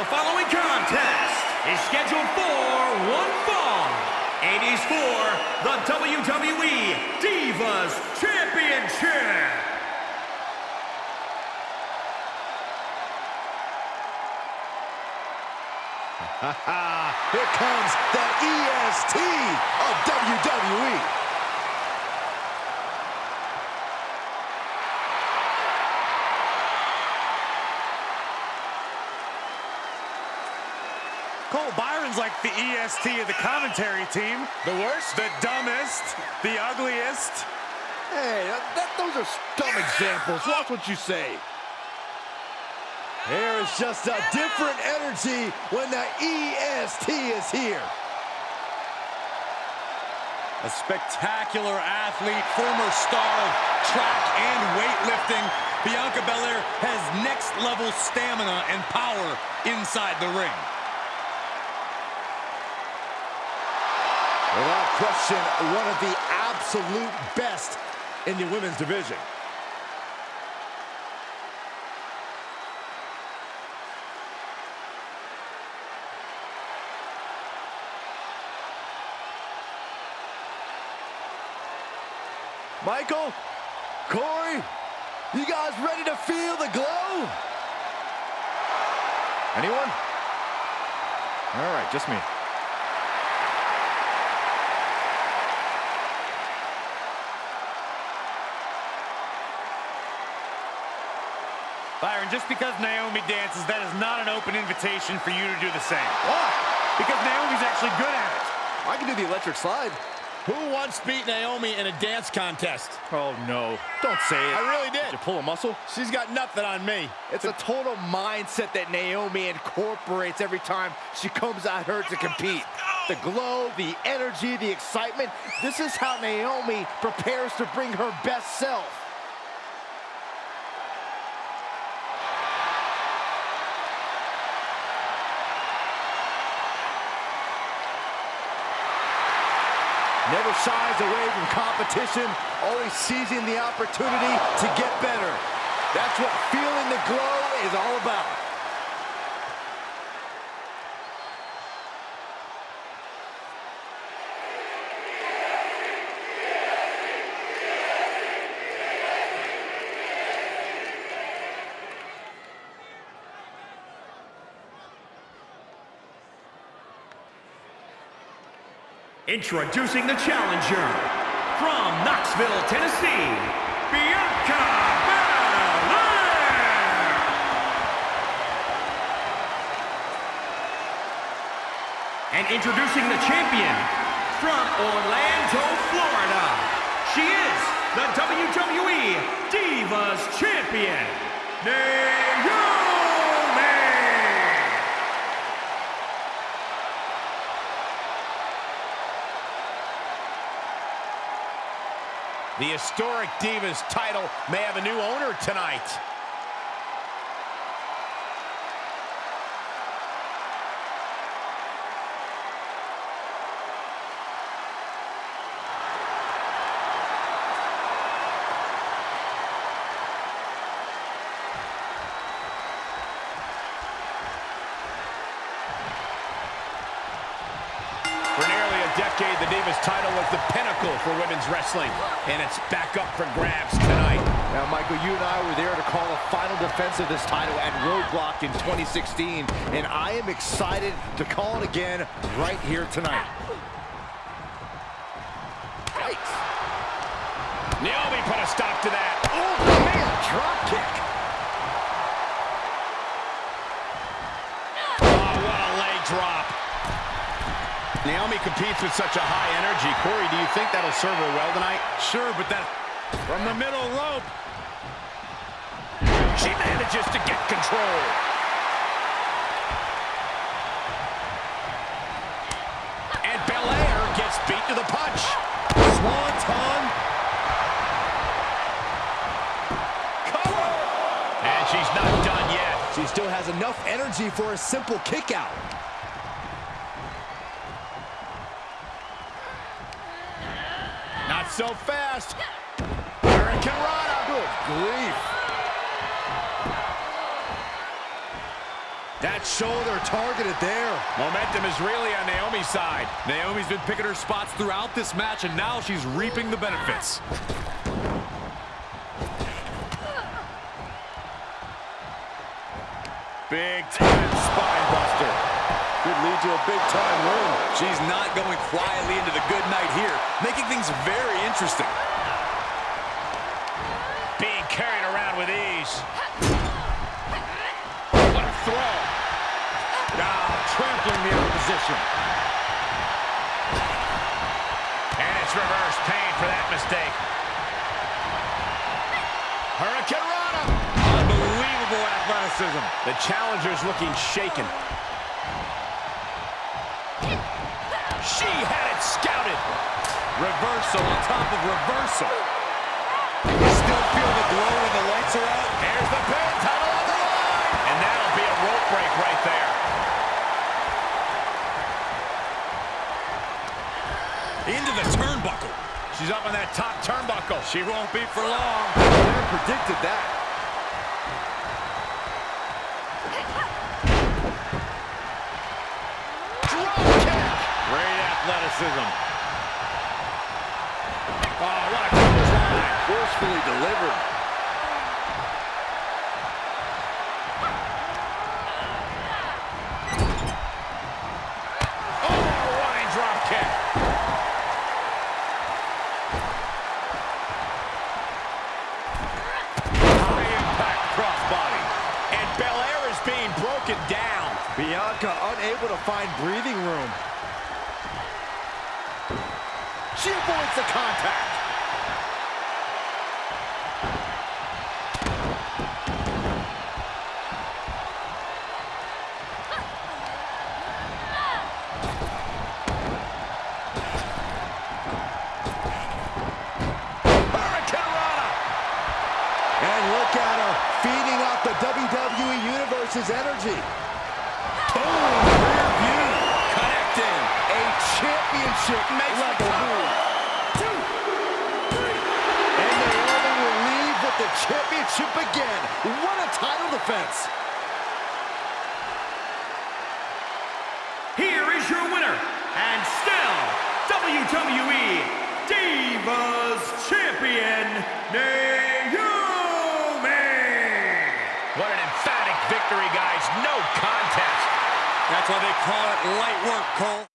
The following contest is scheduled for one fall and is for the WWE Divas Championship. Here comes the EST of WWE. Cole Byron's like the EST of the commentary team. The worst? The dumbest, the ugliest. Hey, that, that, those are dumb examples. Watch what you say. There is just a different energy when the EST is here. A spectacular athlete, former star of track and weightlifting, Bianca Belair has next-level stamina and power inside the ring. Without question, one of the absolute best in the women's division. Michael, Corey, you guys ready to feel the glow? Anyone? All right, just me. Byron, just because Naomi dances, that is not an open invitation for you to do the same. Why? Because Naomi's actually good at it. I can do the electric slide. Who once beat Naomi in a dance contest? Oh, no. Don't say it. I really did. Did you pull a muscle? She's got nothing on me. It's a total mindset that Naomi incorporates every time she comes out here to compete. The glow, the energy, the excitement. This is how Naomi prepares to bring her best self. Never shies away from competition, always seizing the opportunity to get better. That's what feeling the glow is all about. Introducing the challenger from Knoxville, Tennessee, Bianca Belair. And introducing the champion from Orlando, Florida. She is the WWE Divas Champion, Naomi. The historic Divas title may have a new owner tonight. For nearly a decade, the Divas title was the pinnacle for women's wrestling, and it's back up for grabs tonight. Now, Michael, you and I were there to call a final defense of this title at Roadblock in 2016, and I am excited to call it again right here tonight. Yikes. Naomi put a stop to that. Oh, man, drop kick. Oh, what a leg drop. Naomi competes with such a high energy. Corey, do you think that'll serve her well tonight? Sure, but that from the middle rope. She manages to get control. And Belair gets beat to the punch. Swanton. Cover. And she's not done yet. She still has enough energy for a simple kick out. So fast. Hurricanrana. Good grief. That shoulder targeted there. Momentum is really on Naomi's side. Naomi's been picking her spots throughout this match, and now she's reaping the benefits. Big time spine buster. Could lead to a big time win. She's not going quietly into the good night here, making things very interesting. Being carried around with ease. What a throw. Ah, trampling the opposition. And it's reverse pain for that mistake. Hurricanrana. Unbelievable athleticism. The challenger's looking shaken. She had it scouted. Reversal on top of reversal. Still feel the glow when the lights are out. Here's the pin, title on the line. And that'll be a rope break right there. Into the turnbuckle. She's up on that top turnbuckle. She won't be for long. Never predicted that. Drop kick. Great athleticism. Oh, what a clothesline. Forcefully delivered. Oh, running drop kick. High impact crossbody. And Belair is being broken down. Bianca unable to find breathing room. She avoids the contact. And look at her, feeding off the WWE Universe's energy. Boom, championship level move. And Naomi will leave with the championship again. What a title defense. Here is your winner, and still WWE Divas Champion, Naomi! What an emphatic victory, guys. No contest. That's why they call it light work, Cole.